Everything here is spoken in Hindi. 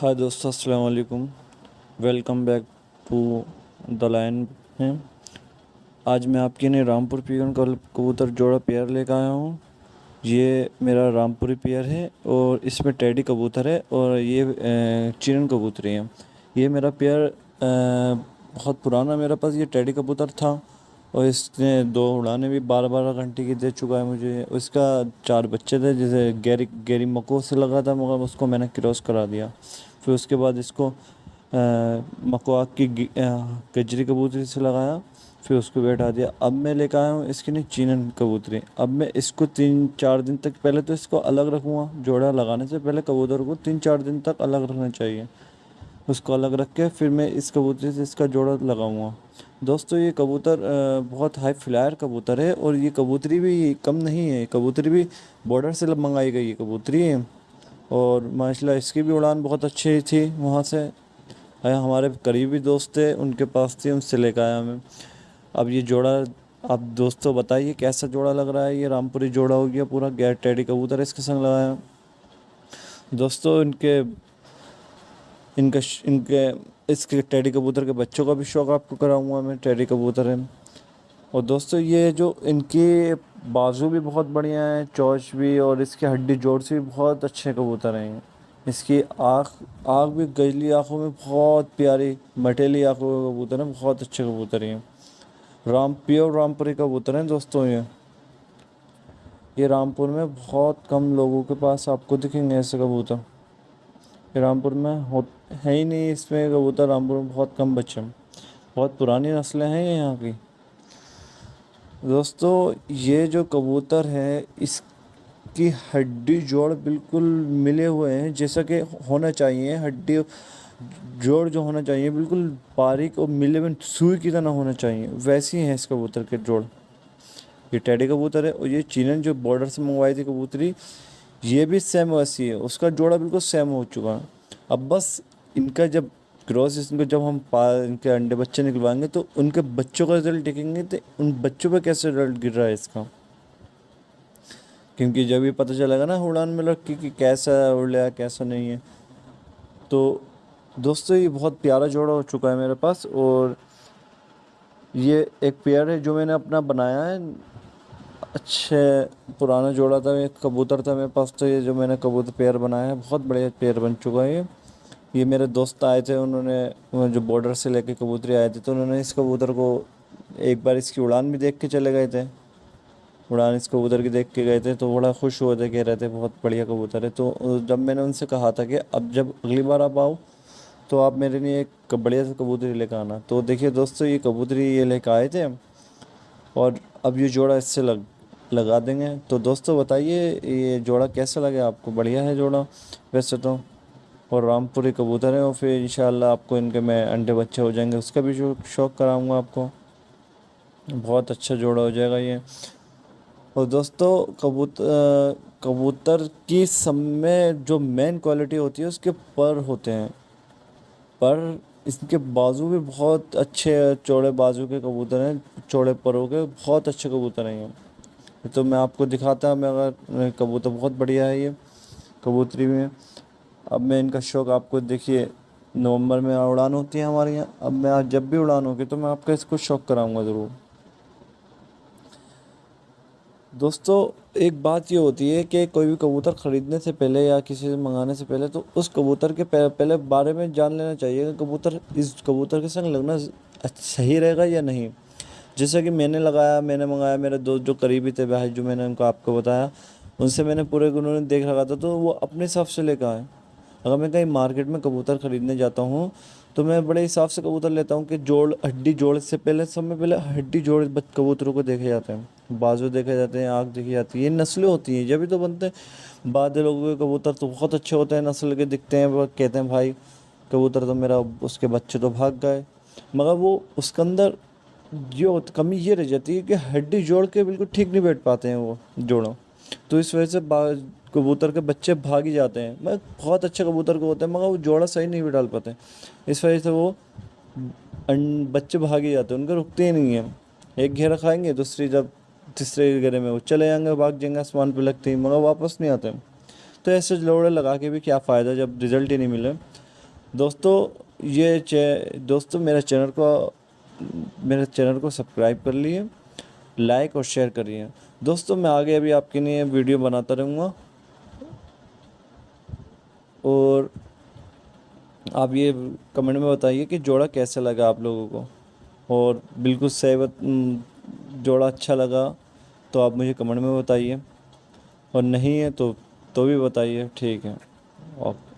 हाय दोस्तों, अस्सलाम वालेकुम welcome back to the line है। आज मैं आपके लिए रामपुर पीगन का कबूतर जोड़ा पेयर लेकर आया हूँ। ये मेरा रामपुरी पेयर है और इसमें टेडी कबूतर है और ये चिरन कबूतरी है। ये मेरा पेयर बहुत पुराना मेरे पास ये टेडी कबूतर था और इसने दो उड़ाने भी बारह बारह घंटे की दे चुका है मुझे। इसका चार बच्चे थे, जैसे गैरी गैरी मको से लगा था, मगर उसको मैंने क्रॉस करा दिया। फिर उसके बाद इसको मकवाक की गजरी कबूतरी से लगाया, फिर उसको बैठा दिया। अब मैं लेकर आया हूँ इसके नहीं, चीनन कबूतरी। अब मैं इसको तीन, चार दिन तक, पहले तो इसको अलग रखूँगा, जोड़ा लगाने से पहले कबूतर को तीन, चार दिन तक अलग रखना चाहिए। उसको अलग रख के फिर मैं इस कबूतरी से इसका जोड़ा लगाऊँगा। दोस्तों, ये कबूतर बहुत हाई फ्लायर कबूतर है और ये कबूतरी भी कम नहीं है। कबूतरी भी बॉर्डर से मंगाई गई है, कबूतरी और माशाल्लाह इसकी भी उड़ान बहुत अच्छी थी वहाँ से। हमारे करीबी दोस्त थे, उनके पास थी, उनसे लेकर आया मैं। अब ये जोड़ा, आप दोस्तों बताइए, कैसा जोड़ा लग रहा है? ये रामपुरी जोड़ा हो गया पूरा, गैर टेडी कबूतर इसके संग लगाया दोस्तों, इनके, इनका इनके, इसके टेडी कबूतर के बच्चों का भी शौक़ आपको कराऊँगा मैं, टेडी कबूतर है। और दोस्तों, ये जो इनके बाजू भी बहुत बढ़िया हैं, चोच भी और इसके हड्डी जोड़ से भी बहुत अच्छे कबूतर हैं। इसकी आँख आँख भी गजली आँखों में बहुत प्यारी, मटेली आँखों के कबूतर हैं, बहुत अच्छे कबूतर हैं। राम प्योर रामपुरी कबूतर हैं दोस्तों ये। ये रामपुर में बहुत कम लोगों के पास आपको दिखेंगे ऐसे कबूतर। ये रामपुर में हो, है ही नहीं इसमें कबूतर, रामपुर में बहुत कम बच्चे बहुत पुरानी नस्लें हैं यहाँ की। दोस्तों, ये जो कबूतर है, इसकी हड्डी जोड़ बिल्कुल मिले हुए हैं, जैसा कि होना चाहिए, हड्डी जोड़ जो होना चाहिए, बिल्कुल बारीक और मिले हुए, सुई की तरह होना चाहिए। वैसी हैं इस कबूतर के जोड़। ये टेडी कबूतर है और ये चीनन जो बॉर्डर से मंगवाई थी कबूतरी, ये भी सेम वैसी है। उसका जोड़ा बिल्कुल सेम हो चुका। है अब बस इनका जब क्रॉस इनको जब हम पा, इनके अंडे बच्चे निकलवाएँगे तो उनके बच्चों का रिज़ल्ट देखेंगे तो उन बच्चों पर कैसे रिज़ल्ट गिर रहा है इसका? क्योंकि जब ये पता चलेगा ना उड़ान में लड़की कि कैसा उड़ लिया कैसा नहीं है। तो दोस्तों, ये बहुत प्यारा जोड़ा हो चुका है मेरे पास, और ये एक पेयर है जो मैंने अपना बनाया है। अच्छे पुराना जोड़ा था, एक कबूतर था मेरे पास तो ये जो मैंने कबूतर पेयर बनाया है, बहुत बढ़िया पेयर बन चुका है ये। ये मेरे दोस्त आए थे, उन्होंने जो बॉर्डर से लेके कबूतरी आए थे तो उन्होंने इस कबूतर को एक बार इसकी उड़ान भी देख के चले गए थे। उड़ान इस कबूतर की देख के गए थे तो बड़ा खुश हुए थे, कह रहे थे, बहुत बढ़िया कबूतर है। तो जब मैंने उनसे कहा था कि अब जब अगली बार आप आओ तो आप मेरे लिए एक बढ़िया सा कबूतरी लेकर आना। तो देखिए दोस्तों, ये कबूतरी ये लेकर आए थे और अब ये जोड़ा इससे लग, लगा देंगे। तो दोस्तों, बताइए, ये जोड़ा कैसा लगे आपको? बढ़िया है जोड़ा? वैसे तो और रामपुरी कबूतर हैं और फिर इन आपको इनके मैं अंडे बच्चे हो जाएँगे। उसका भी शौक़ कराऊँगा आपको। बहुत अच्छा जोड़ा हो जाएगा ये। और दोस्तों कबूतर कबूतर की सब में जो मेन क्वालिटी होती है, उसके पर होते हैं। पर इसके बाजू भी बहुत अच्छे चौड़े बाजू के कबूतर हैं, चौड़े परों के। बहुत अच्छे कबूतर हैं ये। तो मैं आपको दिखाता मैं अगर, कबूतर बहुत बढ़िया है ये, कबूतरी में। अब मैं इनका शौक़ आपको देखिए, नवंबर में उड़ान होती है हमारे यहाँ। अब मैं आज जब भी उड़ान होगी तो मैं आपका इसको शौक़ कराऊँगा ज़रूर। दोस्तों, एक बात ये होती है कि कोई भी कबूतर ख़रीदने से पहले या किसी से मंगाने से पहले तो उस कबूतर के पहले बारे में जान लेना चाहिए कि कबूतर, इस कबूतर के संग लगना सही रहेगा या नहीं। जैसे कि मैंने लगाया, मैंने मंगाया, मेरे दोस्त जो करीबी थे, भाई जो मैंने उनको आपको बताया, उनसे मैंने पूरे उन्होंने देख रखा था तो वो अपने हिसाब से लेकर आए। अगर मैं कहीं मार्केट में कबूतर ख़रीदने जाता हूँ तो मैं बड़े हिसाब से कबूतर लेता हूँ कि जोड़, हड्डी जोड़ से पहले सब में पहले हड्डी जोड़ कबूतरों को देखे जाते हैं। बाजू देखे जाते हैं आँख देखी जाती है। ये नस्लें होती हैं जब भी तो बनते हैं। बाद लोगों के कबूतर तो बहुत अच्छे होते हैं, नस्ल के दिखते हैं कहते हैं, भाई, कबूतर तो मेरा, उसके बच्चे तो भाग गए। मगर वो, उसके अंदर ये कमी ये रह जाती है कि हड्डी जोड़ के बिल्कुल ठीक नहीं बैठ पाते हैं वो जोड़ों। तो इस वजह से कबूतर के बच्चे भाग ही जाते हैं। मैं बहुत अच्छे कबूतर को होते हैं, मगर वो जोड़ा सही नहीं भी डाल पाते। इस वजह से वो बच्चे भाग ही जाते हैं, उनके रुकते ही नहीं हैं। एक घेरा खाएँगे, दूसरी जब, तीसरे घेरे में वो चले जाएँगे, भाग जाएँगे, आसमान पर लगते ही, मगर वापस नहीं आते। तो ऐसे जोड़े लगा के भी क्या फ़ायदा जब रिज़ल्ट ही नहीं मिले। दोस्तों, ये दोस्तों, मेरे चैनल को, मेरे चैनल को सब्सक्राइब कर लिए। लाइक और शेयर करिए दोस्तों, मैं आगे अभी आपके लिए वीडियो बनाता रहूँगा। और आप ये कमेंट में बताइए कि जोड़ा कैसा लगा आप लोगों को? और बिल्कुल सहवत जोड़ा अच्छा लगा तो आप मुझे कमेंट में बताइए। और नहीं है तो तो भी बताइए, ठीक है। ओके।